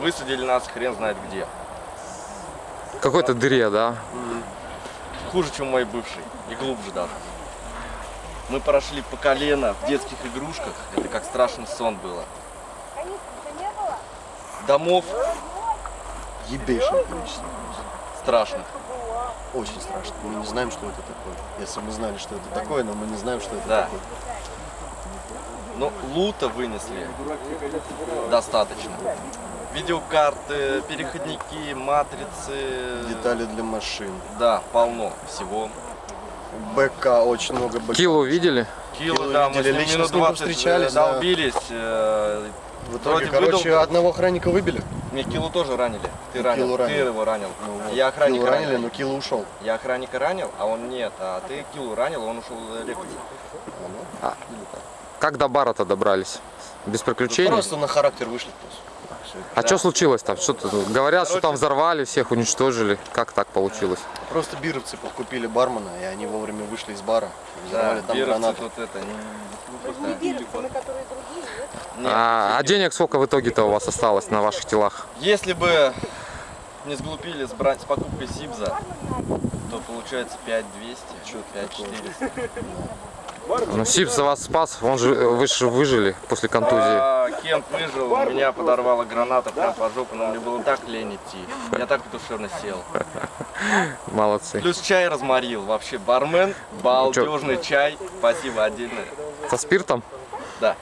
Высадили нас хрен знает где. Какой-то дыре, да? Хуже, чем мой бывший. И глубже даже. Мы прошли по колено в детских игрушках. Это как страшный сон было. Домов Ебейшее количество. страшных. Очень страшно. Мы не знаем, что это такое. Если мы знали, что это такое, но мы не знаем, что это Да. такое. Но лута вынесли достаточно. Видеокарты, переходники, матрицы. Детали для машин. Да, полно всего. БК, очень много БК. Килу видели? Кило, Кило да, мы видели, с ним лично минут с ним 20 повстречались, да. долбились. э, В итоге, Вроде короче, выдал- одного охранника выбили. Мне Килу тоже ранили. Ты Ну, ранил, Килу ты ранил. его ранил. Ну, вот, Я охранника Килу ранили, ранил. но Кило ушел. Я охранника ранил, а он нет. А ты Килу ранил, он ушел лекать. Как до бара-то добрались? Без приключений? Просто на характер вышли. просто. А что случилось там? Что говорят, что там взорвали, всех уничтожили. Как так получилось? Просто бировцы подкупили бармена, и они вовремя вышли из бара. и Да, Взорвали там гранаты. тут это. не- которые другие, нет? А, а денег сколько в итоге-то у вас осталось на ваших телах? Если бы не сглупили с, брать, с покупкой Сибза, то получается 5200, Чё-то 5400. Ну, Сипс за вас спас, он же, вы же выжили после контузии. А, Кент выжил, меня подорвала граната прям по жопу, но мне было так лень идти. Я так душевно сел. Молодцы. Плюс чай разморил. Вообще бармен, балдежный чай. Спасибо отдельное. Со спиртом? Да.